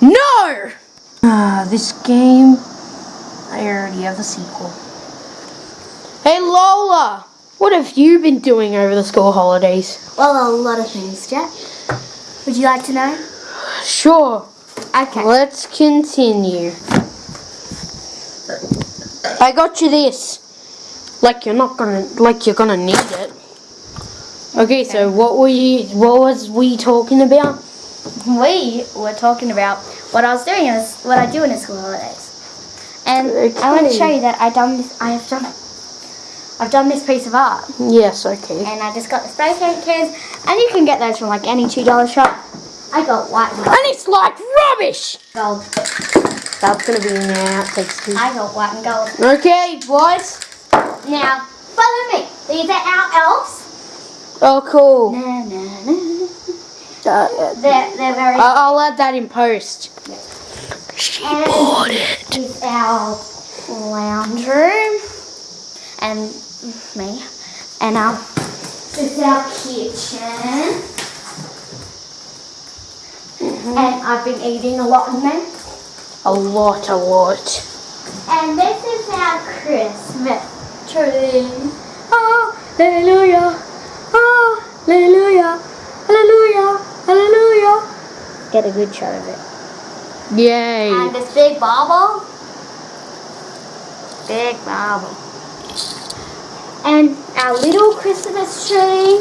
No! Ah, this game. I already have the sequel. Hey Lola! What have you been doing over the school holidays? Well, a lot of things, Jack. Would you like to know? Sure. Okay. Let's continue. I got you this. Like you're not gonna like you're gonna need it. Okay, so what were you what was we talking about? We were talking about what I was doing in this, what I do in the school holidays. And I want to show you that I done this. I have done. I've done this piece of art, Yes, okay. and I just got the spray paint cans, and you can get those from like any two dollar shop. I got white and And it's like rubbish! gold. That's gonna be in the outtakes too. I got white and gold. Okay, boys. Now follow me. These are our elves. Oh cool. Na, na, na. Uh, They're they're very. I- I'll add that in post. She And bought it. This is our lounge room, and me, and our this is our kitchen. And I've been eating a lot in there. A lot, a lot. And this is our Christmas tree. Hallelujah. Hallelujah. Hallelujah. Get a good shot of it. Yay. And this big bauble. Big bauble. And our little Christmas tree.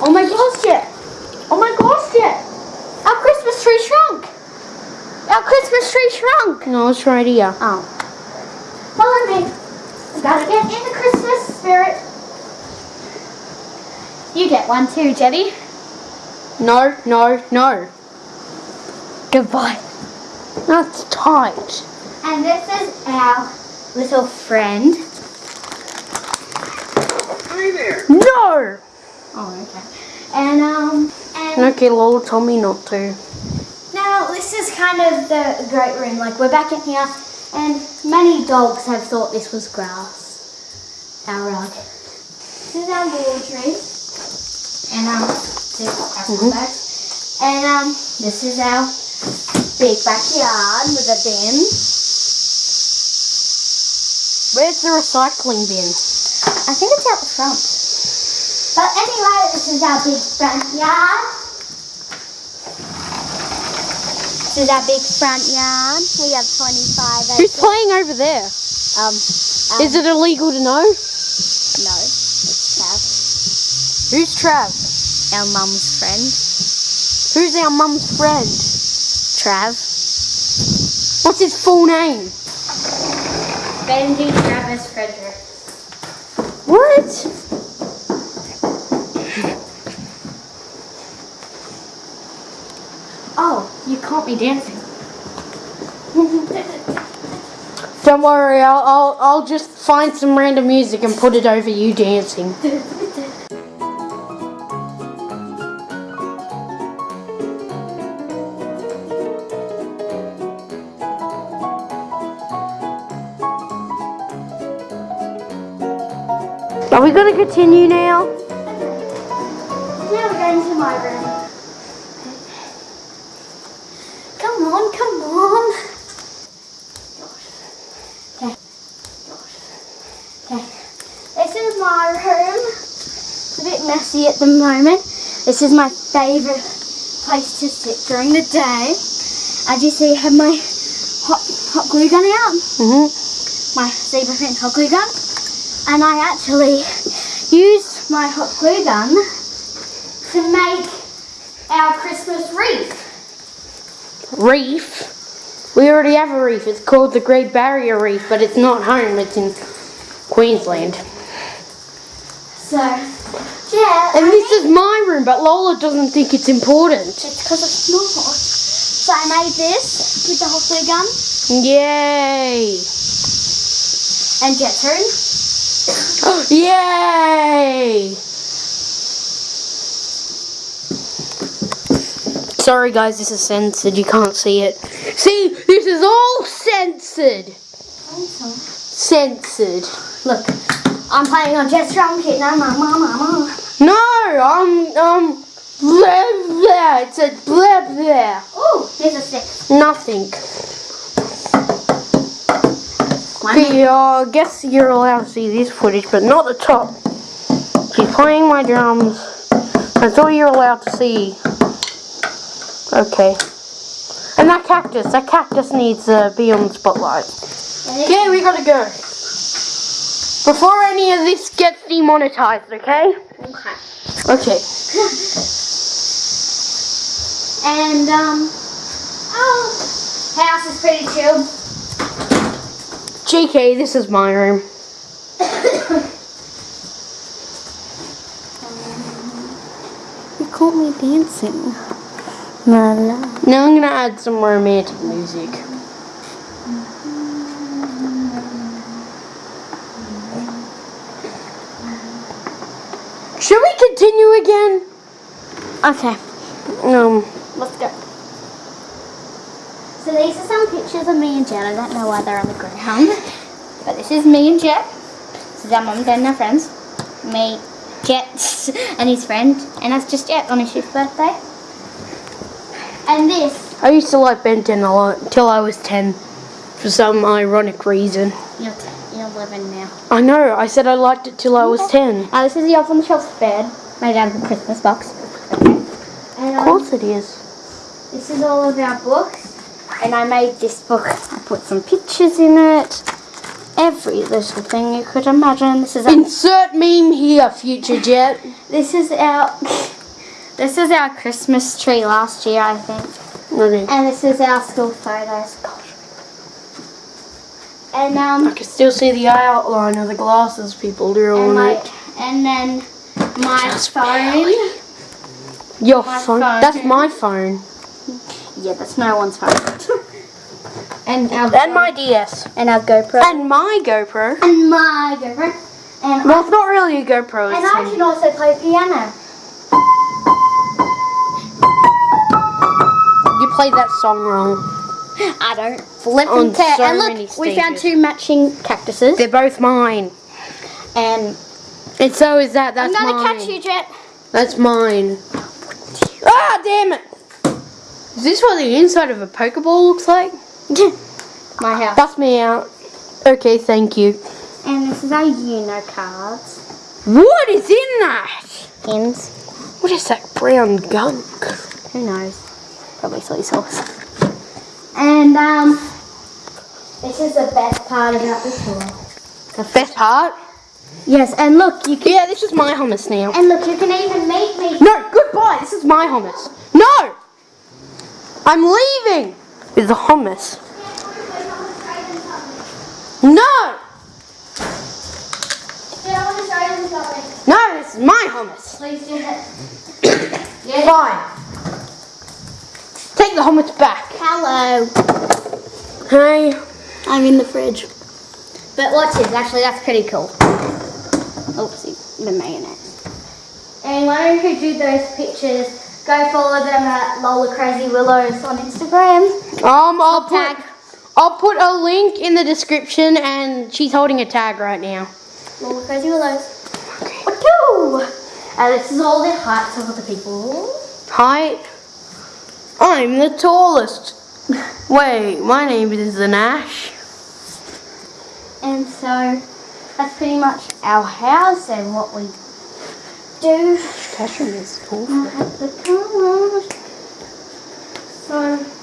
Oh my gosh, Jet. Oh my gosh, Jet. Our Christmas tree shrunk. Our Christmas tree shrunk. No, it's right here. Oh. Follow me. We gotta get in the Christmas spirit. You get one too, Jetty. No, no, no. Goodbye. That's tight. And this is our little friend. No! Oh, okay. And um, and Okay, Lola told me not to. now this is kind of the great room. Like we're back in here, and many dogs have thought this was grass. Our rug. This is our laundry, and um, this is our Mhm. bags. and um, this is our big backyard with a bin. Where's the recycling bin? I think it's out the front. But anyway, this is our big front yard. This is our big front yard. We have 25 Who's playing over there? Um, um, Is it illegal to know? No, it's Trav, Who's Trav? Our mum's friend. Who's our mum's friend? Trav. What's his full name? Benji Travis Frederick. What? Oh, you caught me dancing. Don't worry, I'll, I'll, I'll just find some random music and put it over you dancing. we gonna continue now? Now we're going to my room. Come on, come on. Okay. Okay. This is my room. It's a bit messy at the moment. This is my favourite place to sit during the day. As you see, I have my hot, hot glue gun out. Mm-hmm. My zebra print hot glue gun. And I actually used my hot glue gun to make our Christmas wreath. Reef. We already have a reef. It's called the Great Barrier Reef, but it's not home. It's in Queensland. So, yeah. And I this is my room, but Lola doesn't think it's important. It's because it's not. So I made this with the hot glue gun Yay! and Jet's room. Yay! Sorry guys, this is censored. You can't see it. See, this is all censored. Censored. Look, I'm playing on Jet's drum kit now, mama, mama. No, I'm um blah blah. It said blah blah. Ooh, Oh, here's a stick. Nothing. Uh, I guess you're allowed to see this footage, but not the top. She's playing my drums. That's all you're allowed to see. Okay. And that cactus, that cactus needs to be on the spotlight. Okay, we gotta go. Before any of this gets demonetized, okay? Okay. Okay. And um, oh, house is pretty chill. JK, this is my room. You caught me dancing. La la. Now I'm gonna add some romantic music. Should we continue again? Okay, Um, let's go. So these are some pictures of me and Jet. I don't know why they're on the ground. But this is me and Jet. This is our mum, dad, and our friends. Me, Jet, and his friend. And that's just Jet on his fifth birthday. And this, I used to like Ben 10 a lot until I was 10 for some ironic reason. you're, you're 11 now. I know, I said I liked it till I was 10. Uh, this is the Elf on the Shelf bed, made out of the Christmas box. Okay. And Of um, course it is. this is all of our books. And I made this book. I put some pictures in it. Every little thing you could imagine. This is Insert meme here, future Jet. this is our this is our Christmas tree last year, I think. Okay. And this is our school photos. Gosh. And I um can still see the outline of the glasses people drew on my it. and then my Just phone. Your my phone? phone. That's my phone. Yeah, that's no one's phone. And our And my DS. and our GoPro. And my GoPro. and my GoPro. And Well, it's not really a GoPro. And It's I can also play piano. you played that song wrong. I don't flip On and tear. so and look, we found two matching cactuses. They're both mine. And And so is that. That's I'm gonna mine. catch you, Jet. That's mine. Ah, damn it! Is this what the inside of a Pokeball looks like? My house. Bust me out. Okay, thank you. And this is our Uno cards. What is in that? Pins. What is that brown gunk? Who knows? Probably soy sauce. And um, this is the best part about the tour. The best part? Yes, and look, you can. Yeah, this is my hummus now. And look, you can even make me. No, goodbye. This is my hummus. No! I'm leaving with the hummus. No! Yeah, I want to show you something. No, this is my hummus. Please do it. Yeah. Fine. Take the hummus back. Hello. Hey. I'm in the fridge. But watch this, actually that's pretty cool. Oopsie, the mayonnaise. And don't you do those pictures? Go follow them at Lola Crazy Willows on Instagram. Um, I'll put Tag. I'll put a link in the description, and she's holding a tag right now. Lola Crazy Willows. Woohoo! And this is all the heights of the people. Height. I'm the tallest. Wait, my name is the Nash. And so that's pretty much our house and what we do. Cashroom is tall. at the college. So,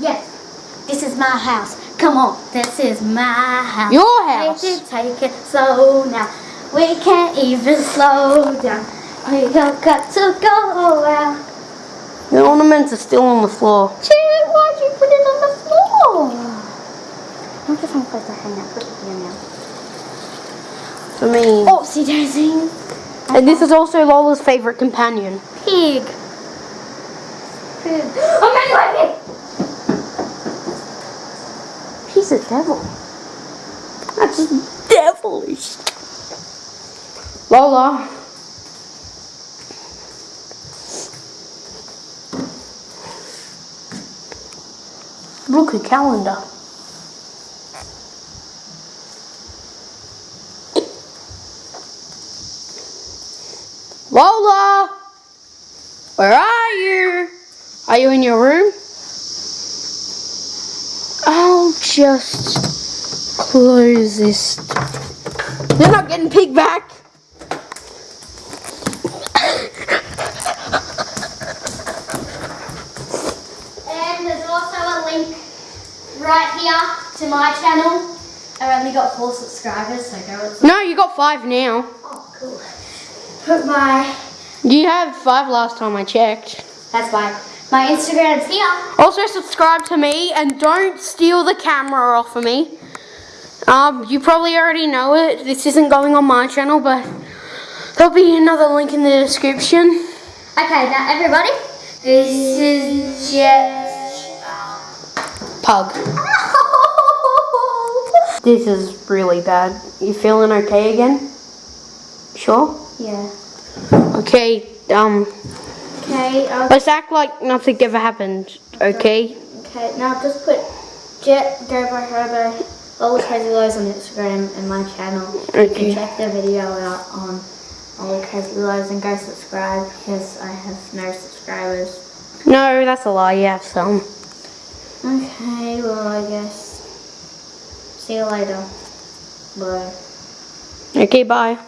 yes, this is my house. Come on, this is my house. Your house. Take it, take it slow now. We can't even slow down. We have got to go out. The ornaments are still on the floor. Chad, why'd you put it on the floor? I'm just one place to hang out here now. For me. Oopsie daisy. And this is also Lola's favorite companion. Pig. Pig. Oh, my God, He's a devil. That's devilish. Lola. Look at calendar. Lola! Where are you? Are you in your room? Just close this. They're not getting pigback. And there's also a link right here to my channel. I only got four subscribers, so go and No, you got five now. Oh, cool. Put my, You had five last time I checked. that's why. My Instagram's here. Also subscribe to me and don't steal the camera off of me. Um, you probably already know it. This isn't going on my channel, but there'll be another link in the description. Okay, now everybody, this is just. Pug. This is really bad. You feeling okay again? Sure? yeah. Okay, um, Okay, I'll, let's act like nothing ever happened, okay? okay, now just put Jet Go by Herbo, all the crazy lows on Instagram and my channel. You Okay. can check the video out on all the crazy lows and go subscribe because I have no subscribers. No, that's a lie, you have some. Okay, well I guess. See you later. Bye. Okay, bye.